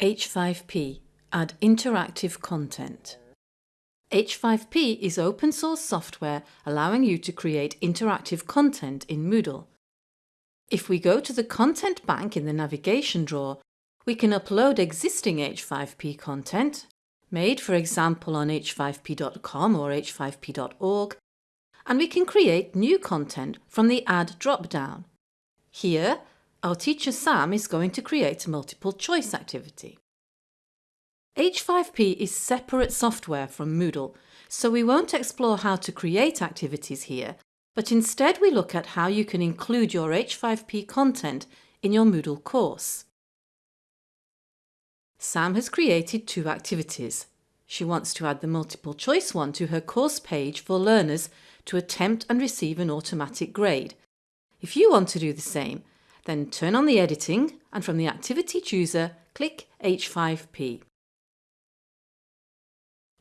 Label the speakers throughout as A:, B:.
A: H5P Add interactive content. H5P is open source software allowing you to create interactive content in Moodle. If we go to the Content Bank in the navigation drawer, we can upload existing H5P content, made for example on h5p.com or h5p.org, and we can create new content from the Add drop-down. Here, our teacher Sam is going to create a multiple choice activity. H5P is separate software from Moodle, so we won't explore how to create activities here, but instead we look at how you can include your H5P content in your Moodle course. Sam has created two activities. She wants to add the multiple choice one to her course page for learners to attempt and receive an automatic grade. If you want to do the same, then turn on the editing and from the activity chooser click H5P.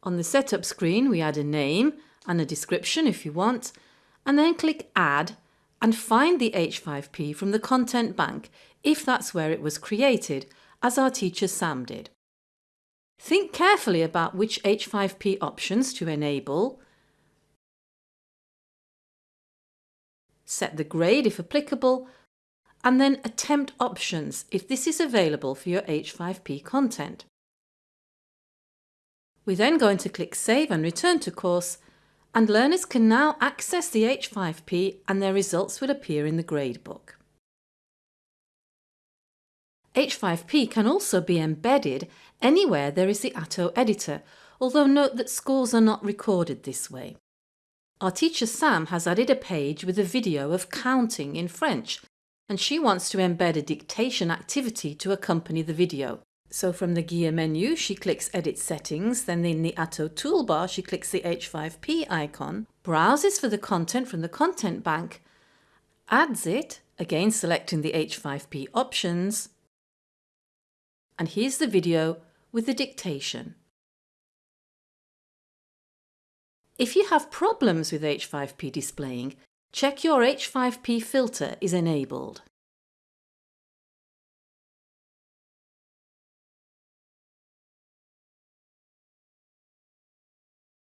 A: On the setup screen we add a name and a description if you want and then click add and find the H5P from the content bank if that's where it was created as our teacher Sam did. Think carefully about which H5P options to enable, set the grade if applicable and then attempt options if this is available for your H5P content. We're then going to click Save and return to course and learners can now access the H5P and their results will appear in the gradebook. H5P can also be embedded anywhere there is the Atto editor, although note that scores are not recorded this way. Our teacher Sam has added a page with a video of counting in French and she wants to embed a dictation activity to accompany the video. So from the gear menu, she clicks Edit Settings, then in the Atto toolbar, she clicks the H5P icon, browses for the content from the content bank, adds it, again selecting the H5P options, and here's the video with the dictation. If you have problems with H5P displaying, check your H5P filter is enabled.